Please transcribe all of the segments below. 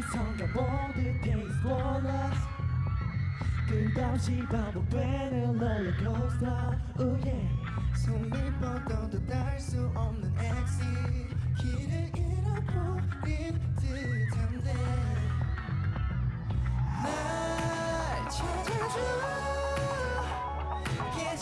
시선과 모든 taste bonus 끝없이 반복되는 롤러코스터 oh yeah. 손을 뻗어도 닿을 수 없는 exit. 길을 잃어버린 듯한데. 날 찾아줘. 깨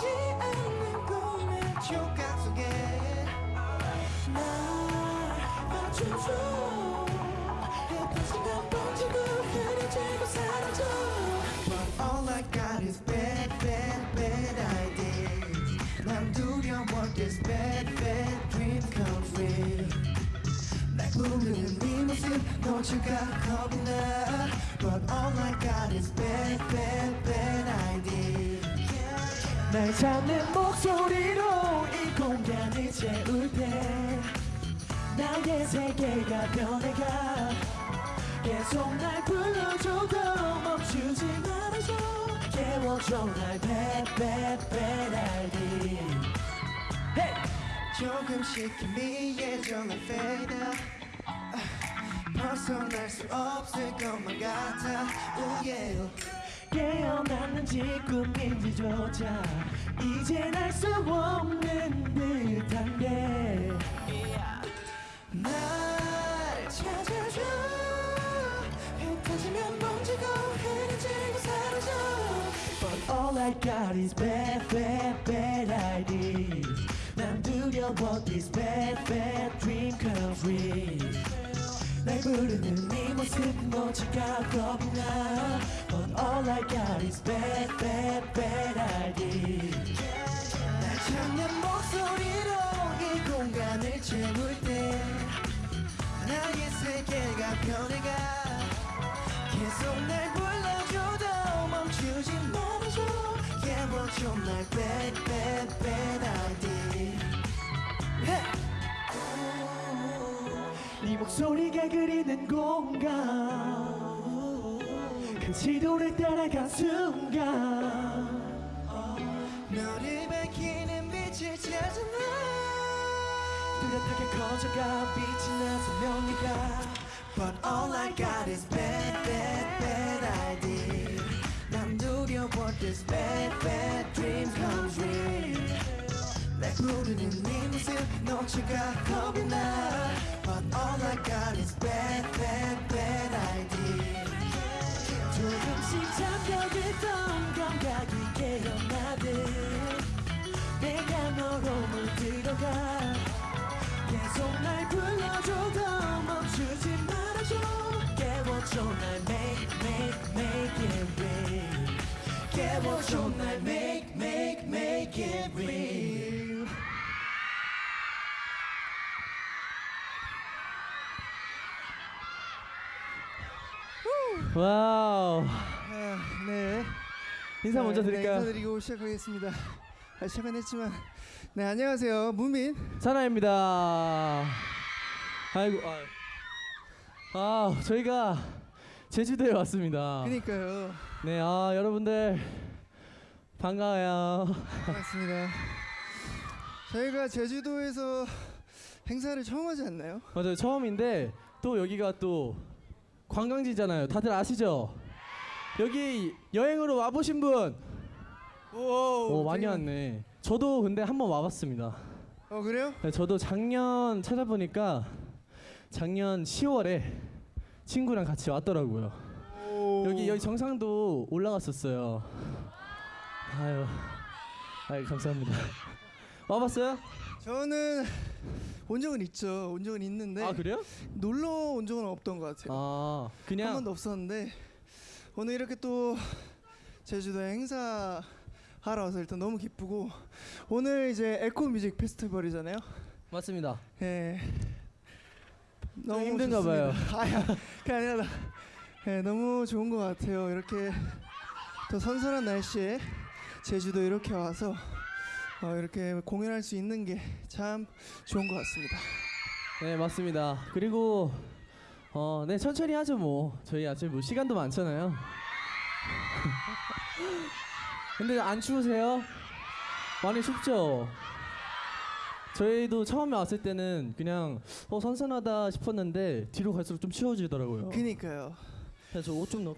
날 잡는 목소리로 이 공간을 채울 때 나의 세계가 변해가 계속 날 불러줘도 멈추지 말아줘. 깨워줘 날 idea hey! 조금씩 희미해져 날 fade out. 아, 벗어날 수 없을 것만 같아. Oh yeah 깨어났는지 꿈인지조차 이젠 알수 없는 듯한데 날 찾아줘 흩어지면 번지고 흐려지고 사라져 But all I got is bad, bad, bad ideas 난 두려워 this bad, bad dream come true 날 부르는 네 모습 놓칠까 겁이 나. But all I got is bad, bad, bad ideas. 날 찾는 목소리로 이 공간을 채울 때 나의 세계가 변해가. 계속 날 불러줘도 멈추지 말아줘. 깨워줘 날 bad bad bad idea 네목 소리가 그리는 공간. 그 지도를 따라간 순간. 너를 밝히는 빛을 찾아 나 뚜렷하게 커져가 빛이 나서 명리가. But all I got is bad, bad, bad idea. 난 두려워 this bad, bad dreams come true. 날 부르는 네 모습 놓칠까 와우 아, 네. 인사 먼저 네, 드릴까요? 인사드리고 시작하겠습니다. 아, 시작은 했지만, 네 안녕하세요, 문민. 사나입니다. 아이고 아, 아 저희가 제주도에 왔습니다. 그니까요, 네, 아 여러분들 반가워요. 반갑습니다. 저희가 제주도에서 행사를 처음 하지 않나요? 맞아요 처음인데 또 여기가 또 관광지잖아요. 다들 아시죠? 여기 여행으로 와보신 분? 오, 많이 되게- 왔네. 저도 근데 한번 와봤습니다. 어 그래요? 네, 저도 작년 찾아보니까 작년 10월에 친구랑 같이 왔더라고요. 여기 여기 정상도 올라갔었어요. 아유, 아유 감사합니다. 와봤어요? 저는 온 적은 있죠. 온 적은 있는데 아 그래요? 놀러 온 적은 없던 것 같아요. 아한 그냥 번도 없었는데 오늘 이렇게 또 제주도에 행사 하러 와서 일단 너무 기쁘고 오늘 이제 에코 뮤직 페스티벌이잖아요. 맞습니다. 예. 좀 힘든가 봐요. 아야, 그게 아니라 예, 너무 좋은 것 같아요. 이렇게 또 선선한 날씨에 제주도 이렇게 와서 어, 이렇게 공연할 수 있는 게 참 좋은 것 같습니다. 네 맞습니다. 그리고 어, 네 천천히 하죠 뭐. 저희 아직 뭐 시간도 많잖아요. 근데 안 추우세요? 많이 춥죠? 저희도 처음에 왔을 때는 그냥 어 선선하다 싶었는데 뒤로 갈수록 좀 추워지더라고요. 그니까요. 그래서 옷 좀 넣.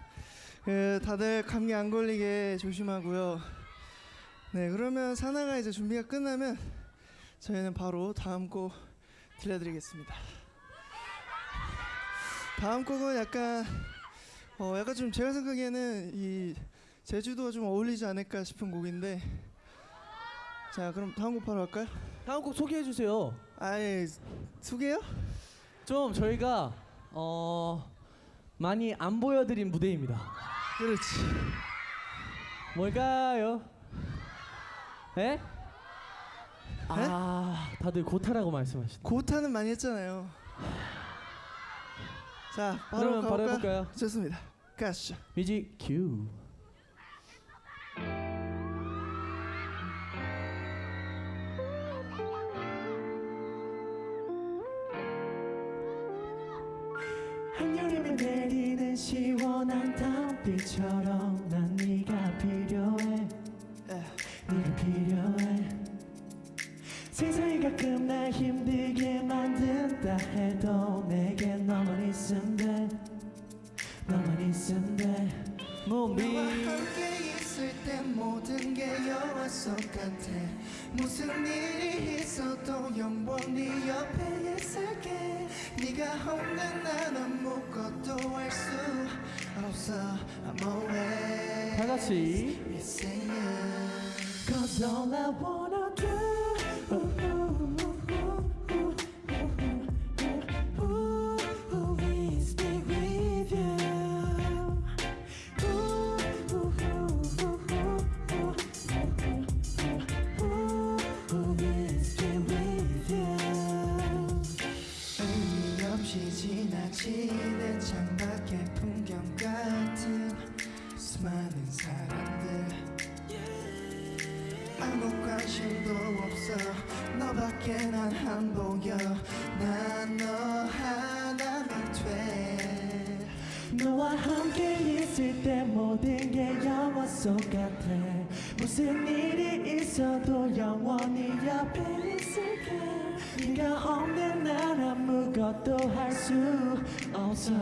그 다들 감기 안 걸리게 조심하고요. 네, 그러면 사나가 이제 준비가 끝나면 저희는 바로 다음 곡 들려드리겠습니다. 다음 곡은 약간 어 약간 좀 제가 생각에는 이 제주도가 좀 어울리지 않을까 싶은 곡인데 자 그럼 다음 곡 바로 할까요? 다음 곡 소개해 주세요. 아예 소개요? 좀 저희가 어 많이 안 보여드린 무대입니다. 그렇지. 뭘까요? 에? 아 다들 고타라고 말씀하시네. 고타는 많이 했잖아요. 자 바로 그러면 바로? 해볼까요? 좋습니다. 가시죠. 뮤직 큐. 한여름에 내리는 시원한 달빛처럼 다 같이. 너밖에 난안 보여. 난 너 하나면 돼. 너와 함께 있을 때 모든 게 영화 속 같아. 무슨 일이 있어도 영원히 옆에 있을게. 네가 없는 난 아무것도 할 수 없어.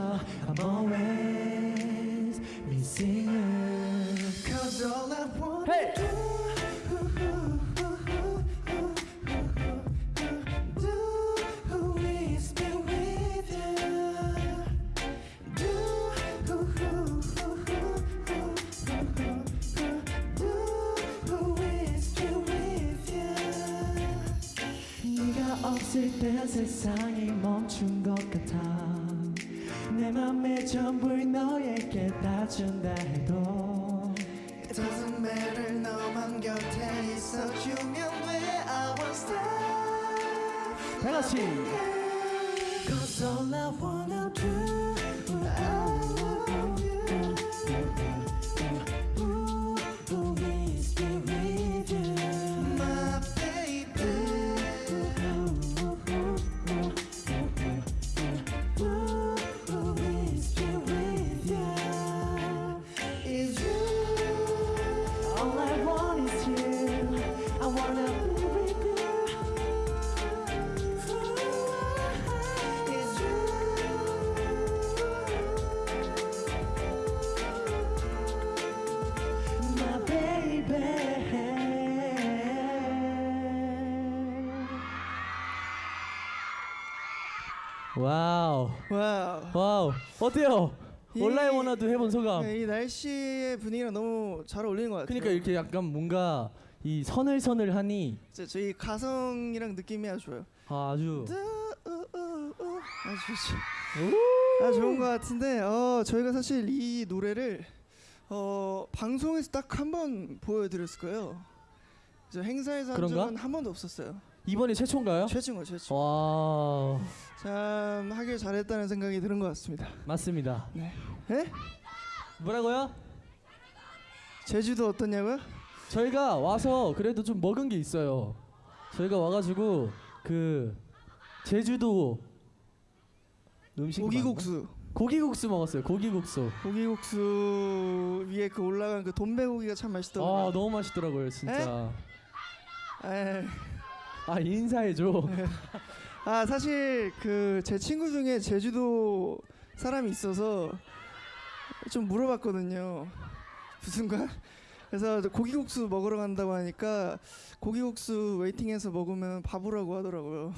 I'm always missing you. Cause all I wanna Hey! do 없을 땐 세상이 멈춘 것 같아. 내 맘의 전부를 너에게 다 준다 해도 It doesn't matter 너만 곁에 있어주면 돼. I won't stop 다 같이. Cause all I wanna Wow. Wow. 어때요? 이- 온라인 원화도 해본 소감. 네, 이 날씨의 분위기랑 너무 잘 어울리는 것 같아요 그러니까 이렇게 약간 뭔가 이 서늘서늘하니 진짜 저희 감성이랑 느낌이 아주 좋아요 아, 우우우우. 아주 아 좋은 것 같은데 어 저희가 사실 이 노래를 어 방송에서 딱 한 번 보여드렸을 거예요. 저 행사에서 한? 적은 한 번도 없었어요. 이번이 최초인가요? 최충 거 최충. 와참 하길 잘했다는 생각이 드는 것 같습니다. 맞습니다. 네? 뭐라고요? 제주도 어떻냐고요? 저희가 와서 그래도 좀 먹은 게 있어요. 저희가 와가지고 그 제주도 음식 고기국수. 고기국수 먹었어요. 고기국수. 고기국수 위에 그 올라간 그 돈배고기가 참아 맛있더라고요. 너무 맛있더라고요 진짜. 에이, 아 인사해줘. 아 사실 그 제 친구 중에 제주도 사람이 있어서 좀 물어봤거든요. 무슨가? 그래서 고기국수 먹으러 간다고 하니까 고기국수 웨이팅해서 먹으면 바보라고 하더라고요.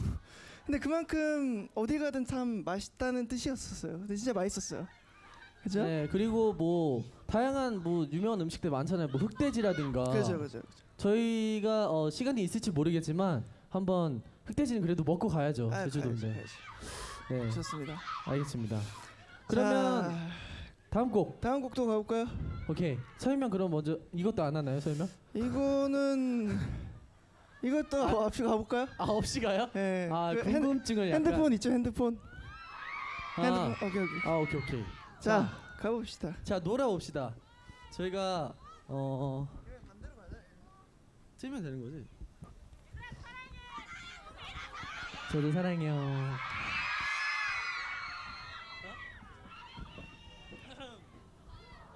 근데 그만큼 어디 가든 참 맛있다는 뜻이었었어요. 근데 진짜 맛있었어요. 그죠? 네 그리고 뭐 다양한 뭐 유명한 음식들 많잖아요. 뭐 흑돼지라든가. 그죠, 그죠. 저희가 어, 시간이 있을지 모르겠지만 한번 흑돼지는 그래도 먹고 가야죠. 아, 제주도인데. 네 좋습니다. 알겠습니다. 그러면 자, 다음 곡 다음 곡도 가볼까요? 오케이 설명 그럼 먼저 이것도 안 하나요 설명? 이거는 이것도 앞에 가볼까요? 아 없이 가요? 네. 아그 핸- 궁금증을 약간 핸드폰 있죠, 핸드폰. 아, 핸드폰. 오케이, 오케이. 아 오케이 오케이 자, 가봅시다. 자 놀아봅시다. 저희가 어 틀면 되는 거지? 저도 사랑해요.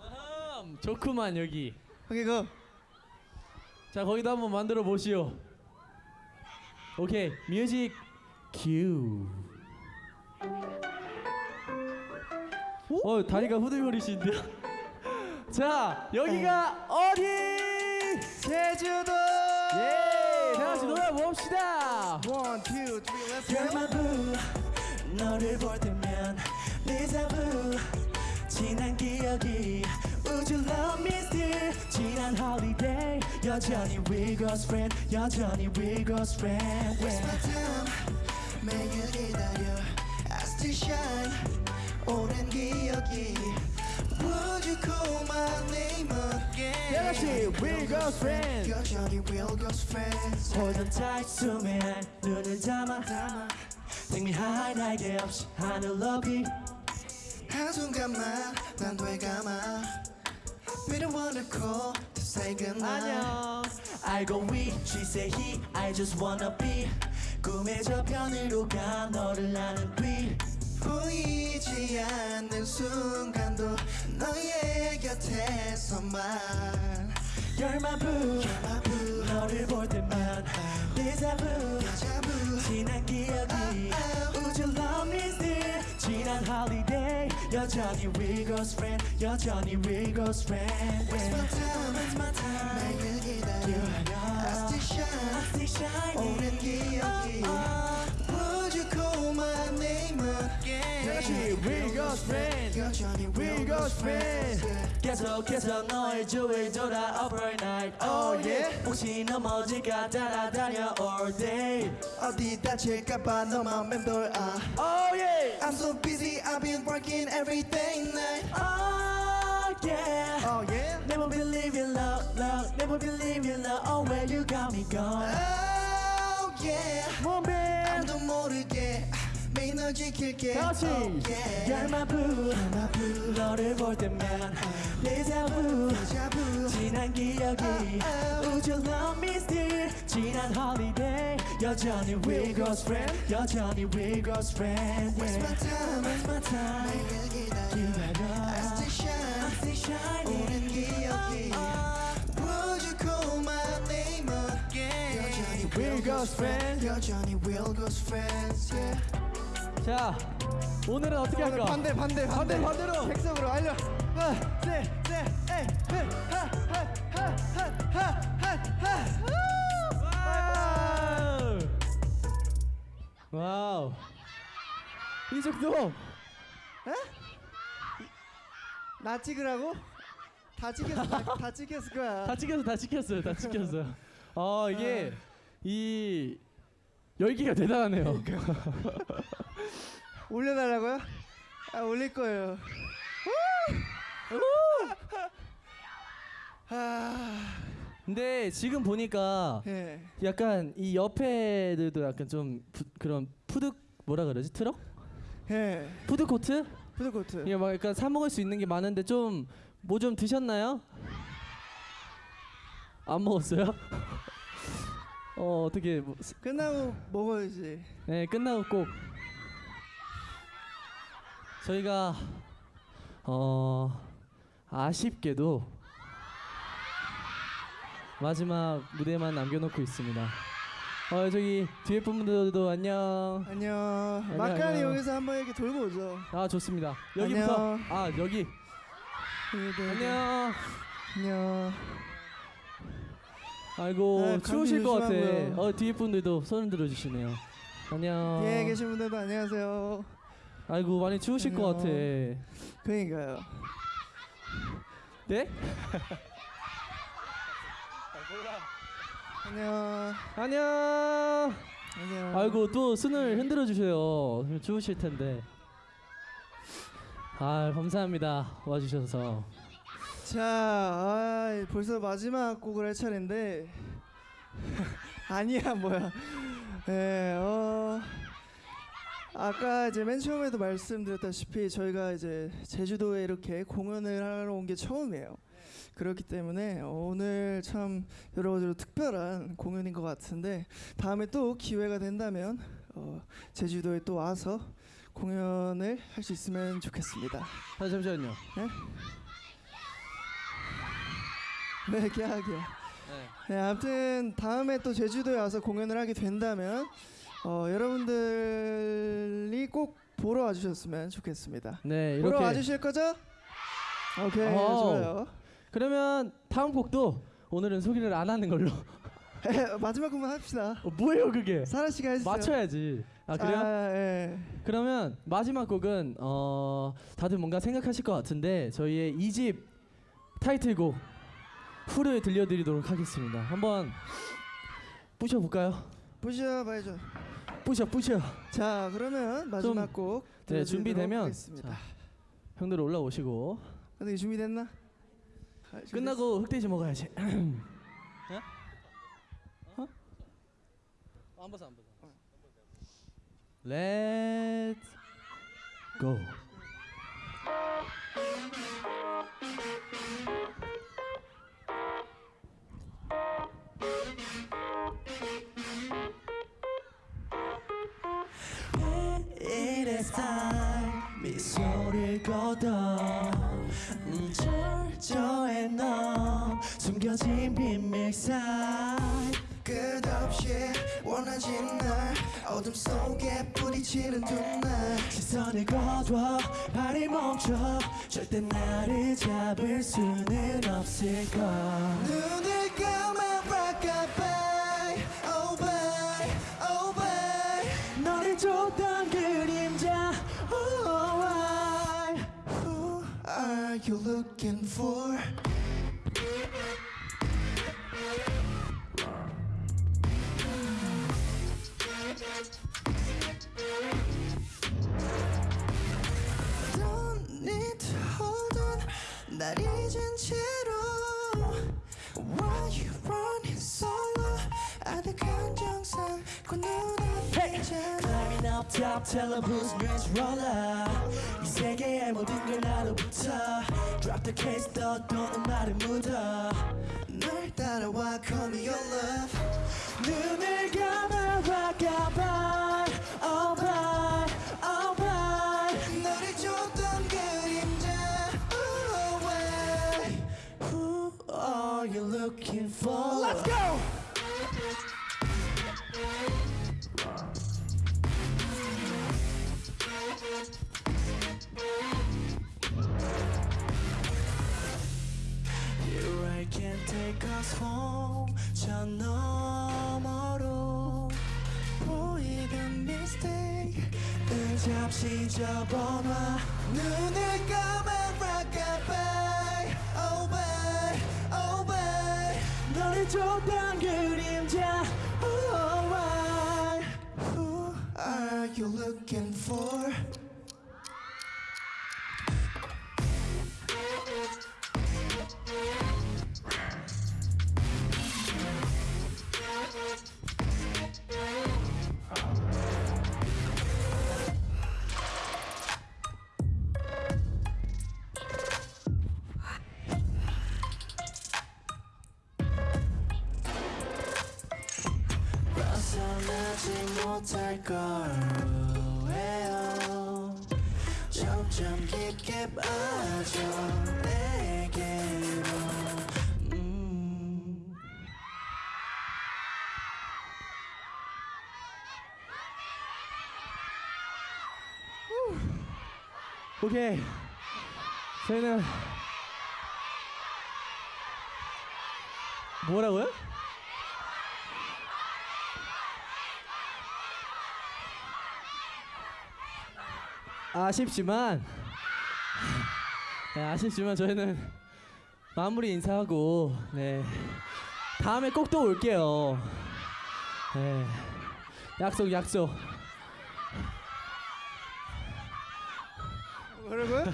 아흠, 좋구만 여기. 오케이, 고. 자 거기도 한번 만들어 보시오. 오케이 뮤직 큐. 어 다리가 후들거리시는데요. 자 여기가 어 디? 제주도. 예, 다 같이 놀아 봅시다. One, two, three, let's go. 별마부 너를 볼 때면 데자부 지난 기억이 Would you love me still 지난 holiday 여전히 we girls friend 여전히 we girls friend Waste my time 매일 기다려 I still shine 오랜 기억이 Would you call my name again 다 같이 we girls friend. 여전히 real girls friends Hold on tight 숨에 날 눈을 감아 담아 Take me high 날개 없이 하늘 높이 한순간만 난 되감아 We don't wanna call to say goodnight 안녕. 알고 we she say he I just wanna be 꿈의 저편으로 가 너를 아는 뒤 보이지 않는 순간도 너의 곁에서만 열마부 마부 너를 볼 때만 데자부 자부 지난 기억이 Would you love me still 지난 holiday 여전히 we girls friend 여전히 we girls friend Waste my time Waste my time 매일 기다려 I still shine I stay shining 오랜 기억이 Would 같이 we girls friend. 여전히 We real girls girls friends 계속해서 너의 주위를 돌아 overnight Oh, yeah? 혹시 넘어질까 따라다녀 all day 어디 다칠까봐 너만 맴돌아 Oh yeah. I'm so busy I've been working every day night Oh yeah Oh yeah Never believe in love, love Never believe in love Oh where you got me gone Oh yeah 몸배. 아무도 모르게 매일 널 지킬게 다같이. Oh yeah 열마부 너를 볼 때면 데자부 자부 지난 기억이 Would you love me still 지난 holiday 여전히 we girls friend 여전히 we girls friend Waste my yeah. time Waste my time 매일 기다려 I still shine I stay shining 오랜 기억이 Would you call my name again 여전히 We girls friend. 여전히 real girls friends yeah 자 오늘은 어떻게 오늘 할까? 반대 반대 반대, 반대로. 백석으로 알려 하나 셋셋 에이 하하하하하하하 와우. 와우. 이 정도. 나 찍으라고? 다 찍혔어 다, 다 찍혔을 거야 다 찍혔어, 다 찍혔어요, 다 찍혔어요. 아 이게 이 열기가 대단하네요. 올려달라고요? 아 올릴 거예요 아, 근데 지금 보니까 예. 약간 이 옆에들도 약간 좀 부, 그런 푸드 뭐라 그러지 트럭? 예. 푸드 코트? 푸드 코트. 이게 막 약간 사 먹을 수 있는 게 많은데 좀 뭐 좀 드셨나요? 안 먹었어요? 어 어떻게 뭐, 스- 끝나고 먹어야지. 네 끝나고 꼭 저희가 어 아쉽게도 마지막 무대만 남겨놓고 있습니다. 어 저기 뒤에 분들도 안녕. 안녕. 안녕, 막간이 안녕. 여기서 한번 이렇게 돌고 오죠. 아 좋습니다. 여기부터 안녕. 아 여기 네, 네, 네. 안녕. 안녕. 아이고 네, 추우실 것 같아. 어 뒤에 분들도 손을 들어주시네요. 안녕. 뒤에 계신 분들도 안녕하세요. 아이고 많이 추우실 것 같아. 안녕. 그러니까요. 네? 안녕. 안녕. 안녕. 아이고 또 손을 흔들어 주세요. 추우실 텐데. 아 감사합니다 와주셔서. 자, 아, 벌써 마지막 곡을 할 차례인데 아니야 뭐야. 예, 어. 아까 이제 맨 처음에도 말씀드렸다시피 저희가 이제 제주도에 이렇게 공연을 하러 온 게 처음이에요. 그렇기 때문에 오늘 참 여러 가지로 특별한 공연인 것 같은데 다음에 또 기회가 된다면 어, 제주도에 또 와서 공연을 할 수 있으면 좋겠습니다. 아 잠시만요. 네, 계약이요. 네, 아무튼 다음에 또 제주도에 와서 공연을 하게 된다면 어, 여러분들이 꼭 보러 와주셨으면 좋겠습니다. 네 보러 이렇게. 와주실 거죠? 오케이, 어우. 좋아요. 그러면 다음 곡도 오늘은 소개를 안 하는 걸로. 에, 마지막 곡만 합시다. 어, 뭐예요 그게? 사라 씨가 해주세요. 맞춰야지. 아 그래요? 아, 예. 그러면 마지막 곡은 어 다들 뭔가 생각하실 것 같은데 저희의 2집 타이틀곡 후를 들려드리도록 하겠습니다. 한번 부셔 볼까요? 보셔 봐야죠. 부셔 부셔. 자, 그러면 마지막 곡네 들려드리도록 준비되면 하겠습니다. 자, 형들 올라오시고 어떻게 준비됐나? 아? 끝나고 흑돼지 먹어야지. 어? 안 벗어 안 벗어. Let's go. 이랬어 미소를 걷어 음, 철저해 너. 숨겨진 비밀 사이. 끝없이 원하진 날. 어둠 속에 부딪히는 두날. 시선을 거둬. 발이 멈춰. 절대 나를 잡을 수는 없을 걸 looking for? Don't need to hold on 날 잊은 채로 Why you running solo 아득한 정상 그 눈앞이잖아 Climbing up top telebooth range roller 이 세계의 모든 걸 나로부터 Drop the case 떠도는 말을 묻어 널 따라와 call me your love 눈을 감아 rockabye oh bye oh bye 너를 줬던 그림자 oh, why Who are you looking for? Let's go! Looking for? 오케이. 저희는 뭐라고요? 아쉽지만 네, 아쉽지만 저희는 마무리 인사하고 네 다음에 꼭 또 올게요. 네 약속 약속. 뭐라고요?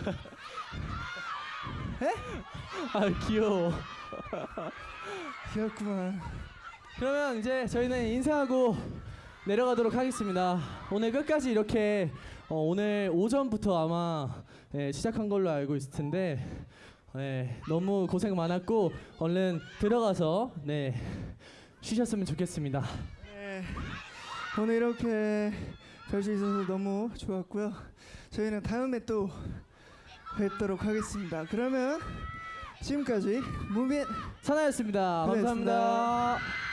아 귀여워. 귀엽구만. 그러면 이제 저희는 인사하고 내려가도록 하겠습니다. 오늘 끝까지 이렇게 어, 오늘 오전부터 아마 예, 시작한 걸로 알고 있을 텐데 예, 너무 고생 많았고 얼른 들어가서 네 쉬셨으면 좋겠습니다. 네. 오늘 이렇게 뵐수 있어서 너무 좋았고요. 저희는 다음에 또 뵙도록 하겠습니다. 그러면 지금까지 무빈 사나였습니다. 고생했습니다. 감사합니다.